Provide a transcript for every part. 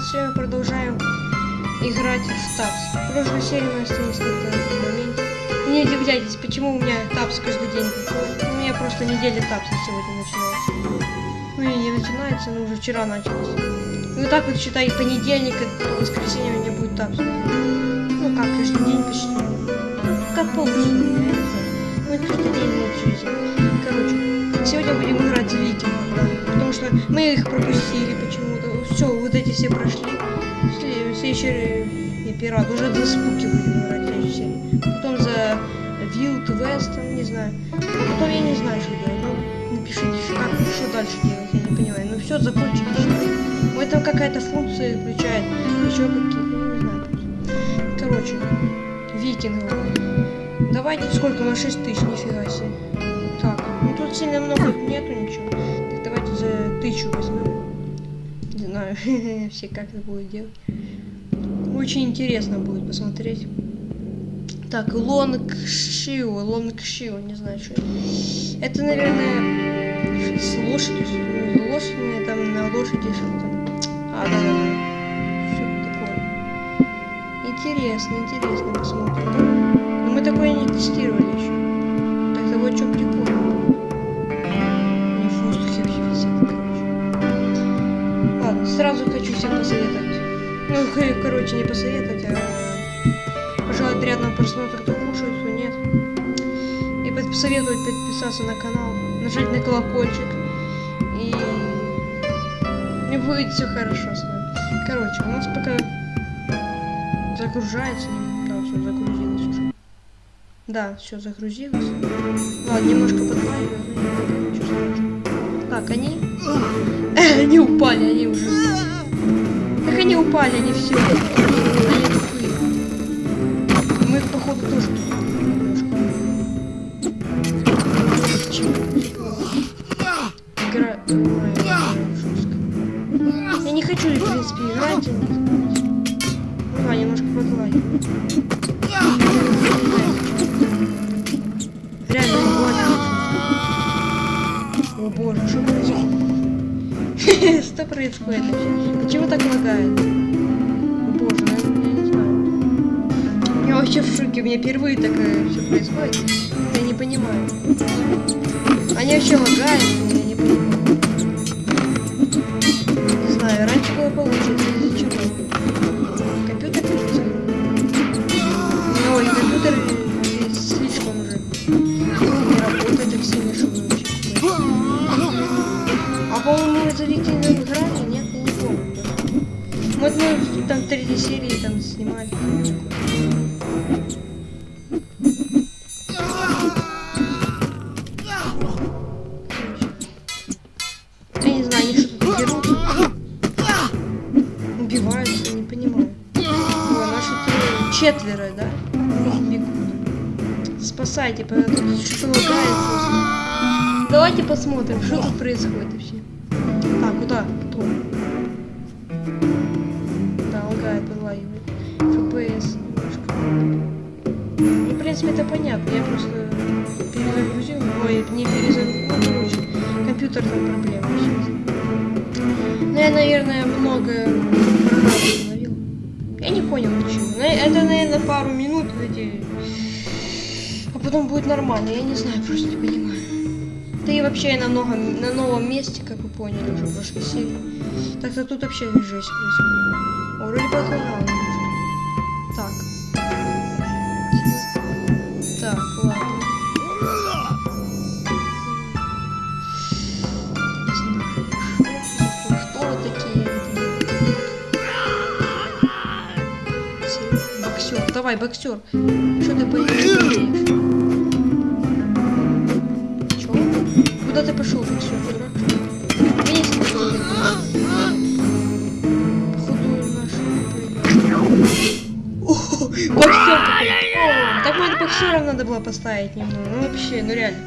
сегодня мы продолжаем играть в тапс. В прошлой серии мы остались на этом моменте. Не удивляйтесь, почему у меня тапс каждый день. У меня просто неделя тапса сегодня начинается. Ну и не начинается, но уже вчера началось. Ну так вот считай, понедельник, и воскресенье у меня будет тапс. Ну как, каждый день почти. Как полностью, я не знаю. Ну каждый день жизни. Короче, сегодня будем играть в викингов, что мы их пропустили почему-то. Все, вот эти все прошли. Сле- Следующий не пират, уже за спуки будем играть следующей серии. Потом за West, там, не знаю. А потом я не знаю, что делать. Ну, напишите, как, что дальше делать, я не понимаю. Ну все, закончили. Ой, там какая-то функция включает. Еще какие-то, не знаю. Короче, викингов. Давайте сколько? На 6 тысяч, нифига себе. Так, ну тут сильно много нету ничего. Тысячу возьмем. Не знаю, все как это будет делать. Очень интересно будет посмотреть. Так, Лонг Шио, Лонг Шио, не знаю, что это. Это, наверное, с лошадью, с лошадью, там на лошади что-то. А, да, да, да. Что такое. Интересно, интересно посмотрим. Но мы такое не тестировали еще. Так вот что прикольно. Посоветовать. Ну, короче, не посоветовать, а пожелать приятного просмотра, кто кушает, кто нет. И посоветовать подписаться на канал, нажать на колокольчик. И... И будет все хорошо с вами. Короче, у нас пока загружается. Да, все загрузилось уже. Да, все загрузилось. Ладно, немножко страшного. Так, они... Они упали, они уже... Они упали, они все. Они тупые. Мы походу, тоже. Игра... Жестко. Я не хочу, в принципе, играть. Ну да, немножко подваливаю. Реально больно. О боже, что? Что происходит вообще? Почему так лагает? Боже, ну, я не знаю. Я вообще в шоке, у меня впервые такое все происходит. Я не понимаю. Они вообще лагают, я не понимаю. Серии там снимали. Я не знаю, что-то дерутся. Убиваются, не понимаю. О, наши. Четверо, да? Бегут. Спасайте, потому что лагает. Давайте посмотрим, что тут происходит вообще. Так, куда? Потом. Принципе, это понятно. Я просто перезагрузил. Ой, не перезагрузил. Ну, короче, компьютер там проблема сейчас. Ну, я, наверное, много установил. Я не понял, почему. На- Это, наверное, пару минут эти... А потом будет нормально. Я не знаю, просто не понимаю. Да и вообще я на, новом, на новом месте, как вы поняли уже в прошлой. Так-то тут вообще жесть происходит. Вроде подлагало Давай, боксер. Что ты поедешь? Чё? Куда ты пошел, боксер? Боксер Так вот боксером надо было поставить немного. Ну вообще, ну реально.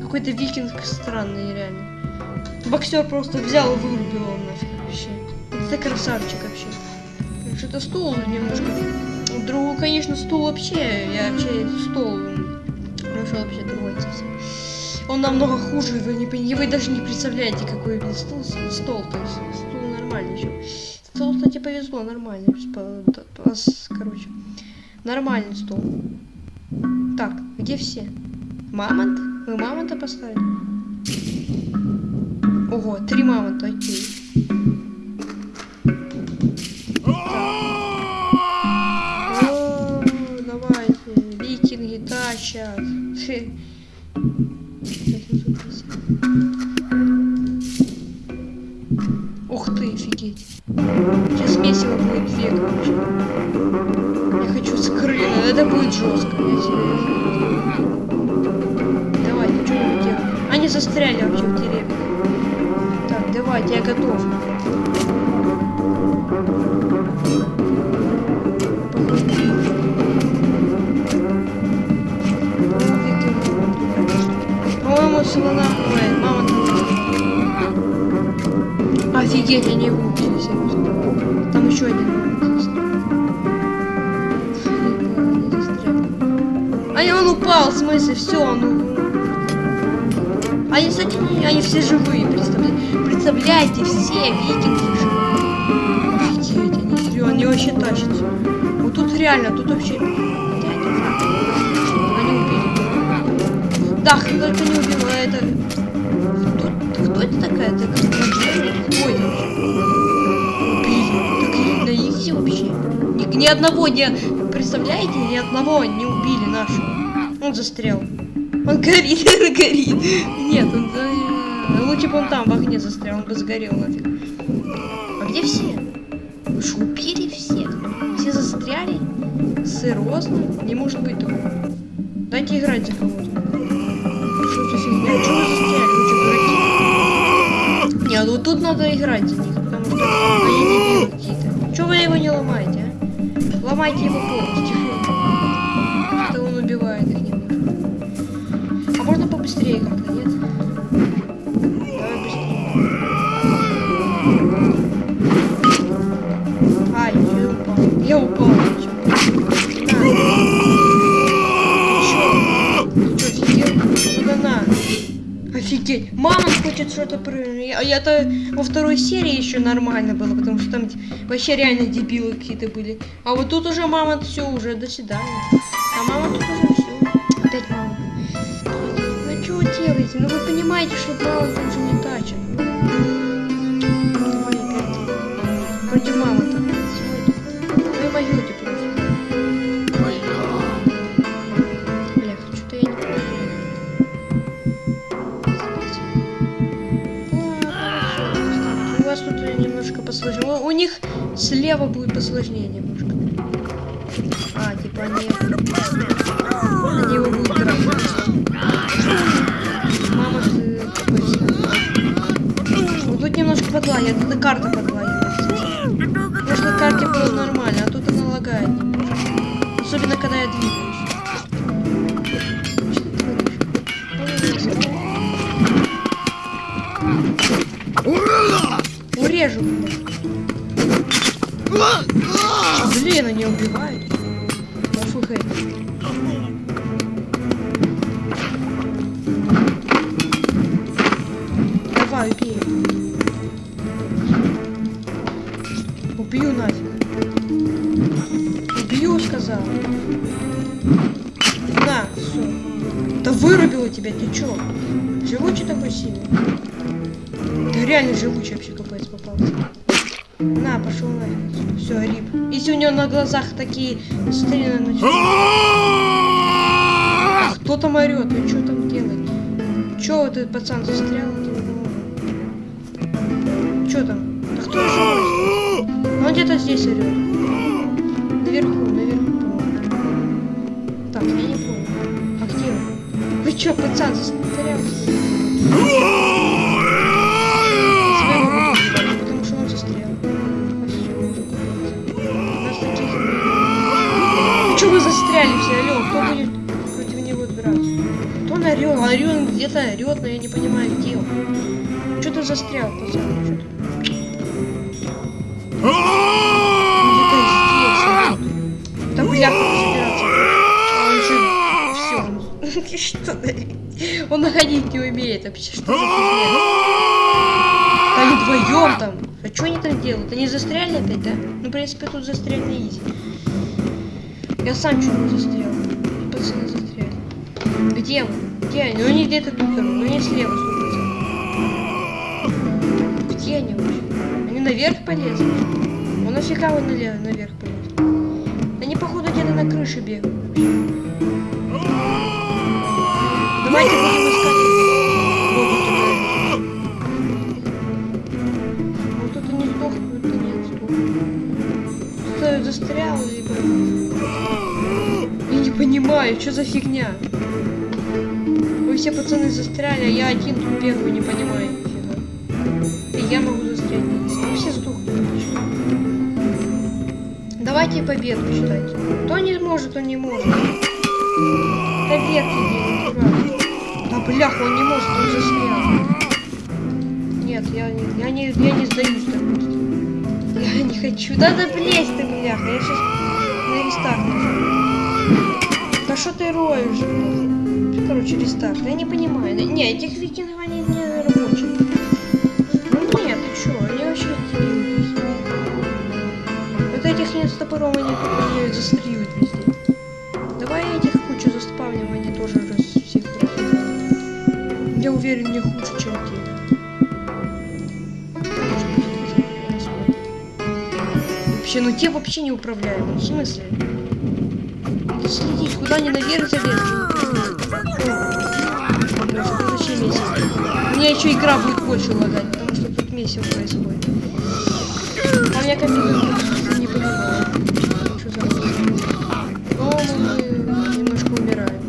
Какой-то викинг странный, реально. Боксер просто взял и вырубил его нафиг вообще. Это красавчик вообще. Что-то стул немножко. Другу, конечно, стул вообще. Я вообще стол нашел вообще другой совсем. Он намного хуже, вы, не, вы даже не представляете, какой блин, стол, стол, то есть стул нормальный еще. Стол, кстати, повезло, с- Короче, нормальный стол. Так, где все? Мамонт? Мы мамонта поставили? Ого, три мамонта, окей. Сейчас месиво будет две, короче. Я хочу скрыть, это будет жестко. Серьезно. Давай, ну что вы делаете? Они застряли вообще в деревне. Так, давайте, я готов. По-моему, слона бывает. Мама там. Офигеть, они его упал, в смысле, все, он у- Они, кстати, они все живые, представляете? Представляете, все викинги живые. Офигеть, они серьезно, они вообще тащатся. Вот тут реально, тут вообще... Я не знаю. Они убили. Да, только не убил, а это... Кто, кто это такая? Это как? Кто это? Убили. Так изи вообще. Ни, ни одного не... Представляете? Ни одного не убили нашего. Он застрял. Он горит, он горит. Нет, он... за- Лучше бы он там в огне застрял, он бы сгорел нафиг. А где все? Вы что, убили всех? Все застряли? Серьезно? Не может быть такого. Дайте играть за кого-то. Что за фигня? Чего вы застряли? Вы что, дураки? Нет, вот тут надо играть за них, потому что они дебилы какие-то. Чего вы его не ломаете, а? Ломайте его полностью. Офигеть. Мама хочет что-то прыгнуть. А я-то во второй серии еще нормально было, потому что там вообще реально дебилы какие-то были. А вот тут уже мама все уже до свидания. А мама тут уже все. Опять мама. Ну что вы делаете? Ну вы понимаете, что там уже не тачит. Против мамы немножко посложнее. У, них слева будет посложнее немножко. А, типа они... Они его будут драть. Мама, ты Вот тут немножко подлагивает. Это карта подлагивает. Может, на карте было нормально, а тут она лагает. Особенно, когда я двигаюсь. Урежу. Блин, они убивают. ОФГ. Давай, убей. Убью нафиг. Убью, сказал. На, все. Да вырубила тебя, ты чё? Живучий такой сильный? Да реально живучий вообще капец попался. На, пошел нафиг. Все, рип. Если у него на глазах такие стрелы начнут. А кто там орет? И что там делает? Че этот пацан застрял? Че там? Да кто живой? Он где-то здесь орет. Наверху, наверху, по-моему. Так, я не понял. А где он? Вы чё, пацан, застрял? Где-то орёт, но я не понимаю, где он. Чё ты застрял, пацан? Он где-то здесь бляха, собираться. А он. Все. Что? Он находить не умеет вообще. Что за они вдвоем там. А что они там делают? Они застряли опять, да? Ну, в принципе, тут застряли изи. Я сам не застрял. Пацаны застряли. Где вы? Где они? Ну, они где-то тут, ну, они слева, сто Где они вообще? Они наверх полезли? Ну, нафига вы налево, наверх полезли? Они, походу, где-то на крыше бегают. Давайте будем искать. Вот тут они сдохнут, да нет, сдохнут. Кто застрял, либо... Я не понимаю, что за фигня? Все пацаны застряли, а я один тут бегаю, не понимаю нифига. И я могу застрять. Вы все сдохнут. Почему? Давайте победу считайте. Кто не может, он не может. Побед дурак. Да бляха, он не может, он застрял. Нет, я не, я не, я не сдаюсь так. Я не хочу. Да да блесть ты, бляха. Я сейчас на рестарт. Да что ты роешь, блядь? Короче, рестарт. Я не понимаю. Не, этих викингов они не рабочие. Ну нет, ты чё, они вообще дебилы. Вот этих нет с топором, они, они застреют везде. Давай этих кучу заспавним, они тоже раз всех расстреляют. Я уверен, не хуже, чем те. Вообще, ну те вообще не управляемы. В смысле? Следить, куда они наверх залезли. Зачем месяц? У меня еще игра будет больше лагать, потому что тут месяц происходит. А меня компьютер не понимаю. Что за О, мы немножко умираем.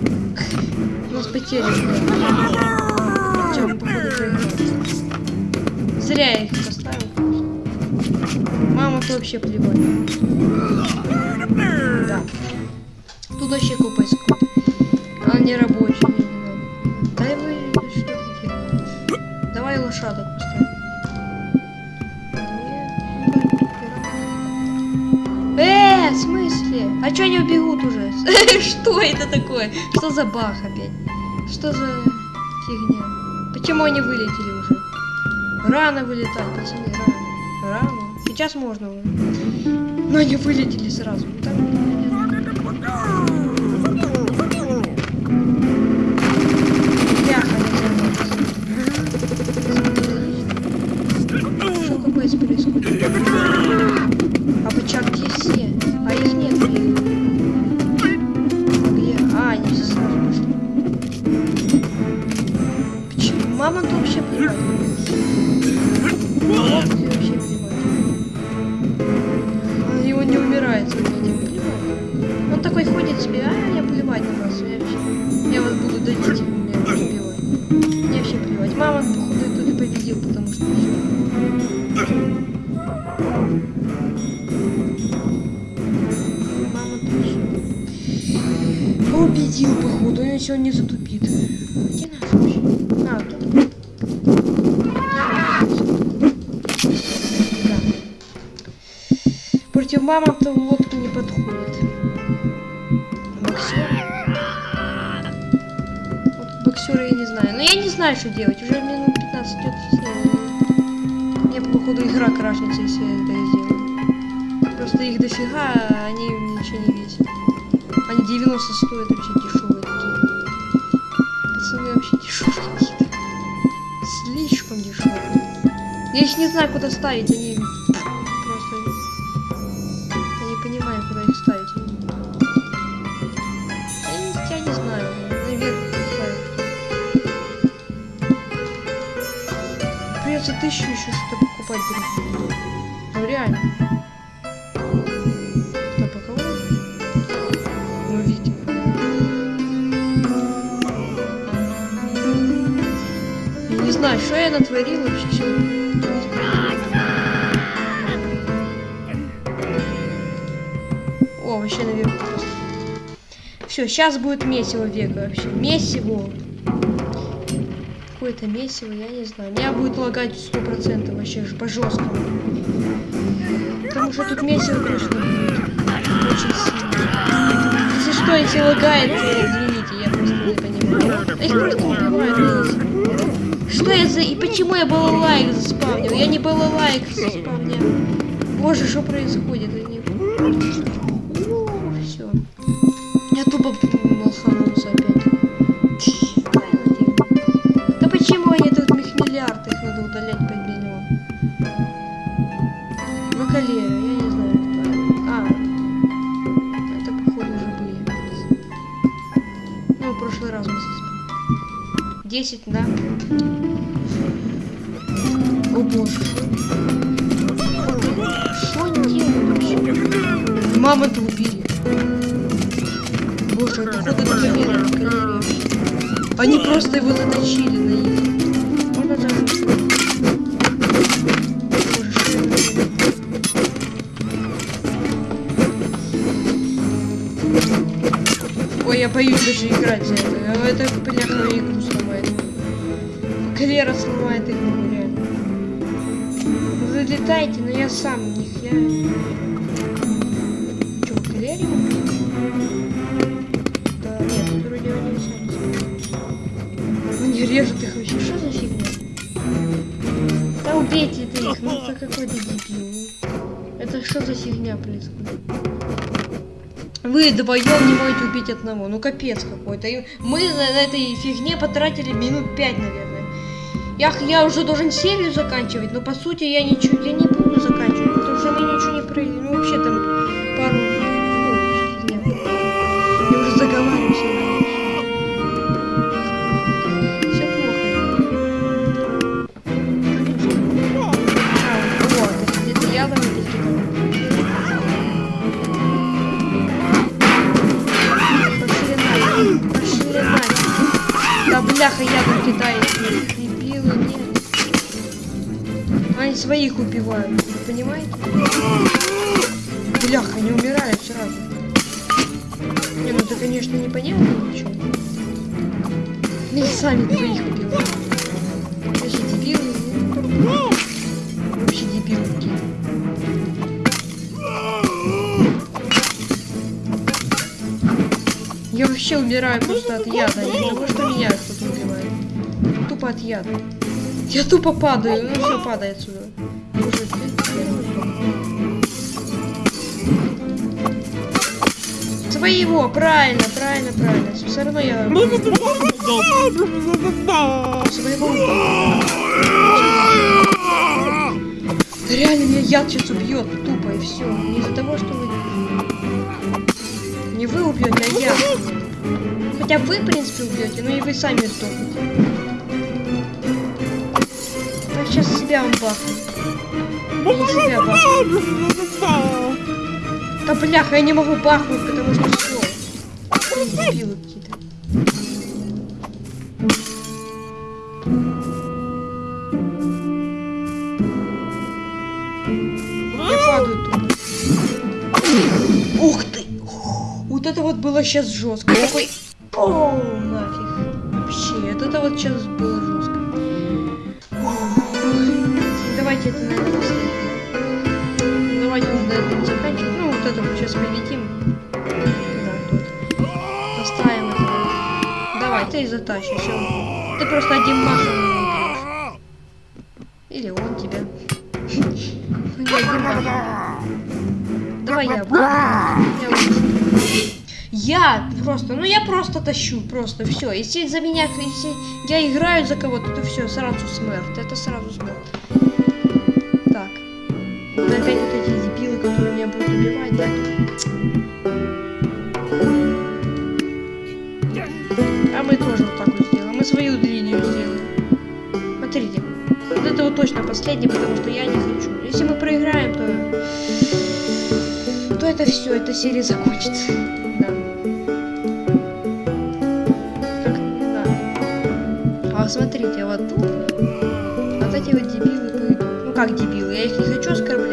У нас потери мы, походу, проиграли. Зря я их поставил. Мама то вообще плевать. Да. Тут вообще купа Дай вы? Давай лошадок поставим. Э, в смысле? А чё они убегут уже? Что это такое? Что за бах опять? Что за фигня? Почему они вылетели уже? Рано вылетать, пацаны, рано. Рано. Сейчас можно. Но они вылетели сразу. Не Что какое Он сегодня не затупит. Где наш вообще? А. Да. Против мамонта лодка не подходит. Боксер. Вот боксера я не знаю. Но я не знаю, что делать. Уже минут 15 идет. Мне, походу, игра крашнется, если я это сделаю. Просто их дофига, а они ничего не весят. Они 90 стоят вообще дешевые Я их не знаю, куда ставить, они просто... Я не понимаю, куда их ставить. Я я не знаю, наверх ставить. Придется тысячу еще что-то покупать. Ну реально. Ну, знаю, что я натворил вообще. Вообще наверху просто. Все, сейчас будет месиво века вообще. Месиво. Какое-то месиво, я не знаю. Меня будет лагать сто процентов вообще ж- по жесткому. Потому что тут месиво, конечно, будет очень сильно. Если что, если лагает, извините, я просто не понимаю. Их просто убивают. что я за... И почему я балалайк заспавнил? Я не балалайк заспавнил. Боже, что происходит? Я не... Тупо лоханулся опять. Да почему они тут их миллиард, их надо удалять по миллион? Макалея, я не знаю, кто. А, это походу уже были. Ну, в прошлый раз мы здесь. 10, да? О боже. Что они делают вообще? Мамонта убили. Боже, это победа Макалея. Они просто его заточили на их. Можно даже... Боже, что я делаю? Ой, я боюсь даже играть за это. А Это, бляха, игру сломает. Калера сломает игру, реально. Залетайте, но я сам в них, я... режут их вообще, что за фигня? Да убейте ты их, ну это какой-то дебил. Это что за фигня происходит? Вы вдвоем не можете убить одного. Ну капец какой-то. Мы на этой фигне потратили минут пять, наверное. Я, я уже должен серию заканчивать, но по сути я ничего, я не Своих убивают, вы понимаете? Бляха, они умирают сразу. Не, ну это, конечно, непонятно ничего. Они сами своих убивают. Вообще дебилы. ну. Вообще дебилы какие. Я вообще умираю просто от яда, не потому что меня кто-то убивает. Тупо от яда. Я тупо падаю, ну все, падай отсюда. Своего, правильно, правильно, правильно. Все равно я своего. Да реально меня яд сейчас убьет, тупо и все. Не из-за того, что вы... Не вы убьете, а я. Хотя вы, в принципе, убьете, но и вы сами сдохнете. Я сейчас себя вам бахну. Да бляха, я не могу бахнуть, потому что все. Дебилы какие-то. Я падаю тут. Ух ты! Вот это вот было сейчас жестко. Такой... О, нафиг. Вообще, это вот сейчас Давайте это, наверное, последнее. Давайте уже на этом заканчивать. Ну, вот это вот сейчас победим. Да. Поставим это. Давай, ты затащишь. всё. Ты просто один махом. Или он тебя. Или один махом. Давай я. Я. Я просто, ну я просто тащу, просто все. Если за меня, если я играю за кого-то, то все, сразу смерть. Это сразу смерть. Смотрите. Вот это вот точно последний, потому что я не хочу. Если мы проиграем, то то это все, эта серия закончится. Да. Как, да. А смотрите, вот тут вот эти вот дебилы. Ну как дебилы? Я их не хочу оскорблять,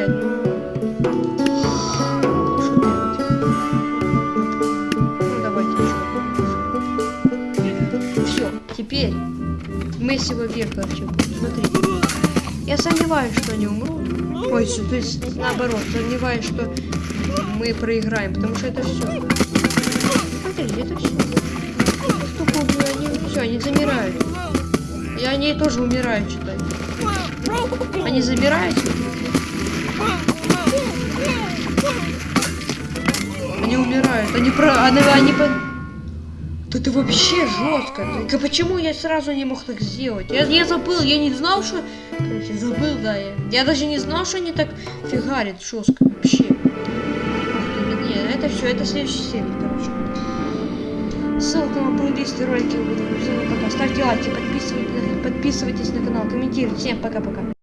мы века вообще будем. Смотрите. Я сомневаюсь, что они умрут. Ой, всё, то есть наоборот, сомневаюсь, что мы проиграем, потому что это все. Смотрите, это все. Столько убью, они все, они замирают. Я они тоже умирают, что-то. Они замирают? Они умирают. Они про... Они, они по... Это вообще жестко. Так почему я сразу не мог так сделать? Я, я забыл, я не знал, что... Короче, забыл, да, я. Я даже не знал, что они так фигарят жестко вообще. Не, это все, это следующая серия, короче. Ссылка на плейлисты ролики. Всем пока. Ставьте лайки, подписывайтесь, подписывайтесь на канал, комментируйте. Всем пока-пока.